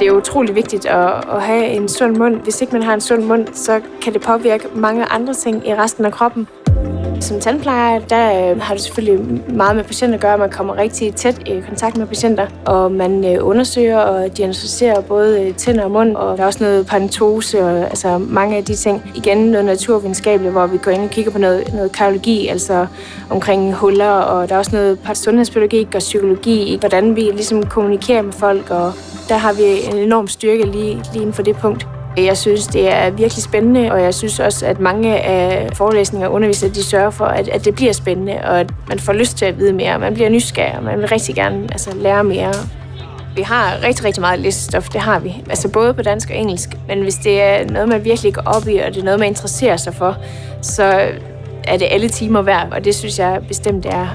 Det er utrolig vigtigt at, at have en sund mund. Hvis ikke man har en sund mund, så kan det påvirke mange andre ting i resten af kroppen. Som tandplejer, der øh, har det selvfølgelig meget med patienter at gøre. Man kommer rigtig tæt i kontakt med patienter, og man øh, undersøger og diagnostiserer både øh, tænder og mund, og der er også noget pantose og altså mange af de ting. Igen noget naturvidenskabeligt, hvor vi går ind og kigger på noget, noget kardiologi, altså omkring huller, og der er også noget sundhedspædagogik og psykologi, hvordan vi ligesom kommunikerer med folk, og der har vi en enorm styrke lige, lige inden for det punkt. Jeg synes, det er virkelig spændende, og jeg synes også, at mange af forelæsninger og undervisere, de sørger for, at, at det bliver spændende, og at man får lyst til at vide mere. Man bliver nysgerrig, og man vil rigtig gerne altså, lære mere. Vi har rigtig, rigtig meget læsestof, det har vi. Altså både på dansk og engelsk. Men hvis det er noget, man virkelig går op i, og det er noget, man interesserer sig for, så er det alle timer værd, og det synes jeg bestemt er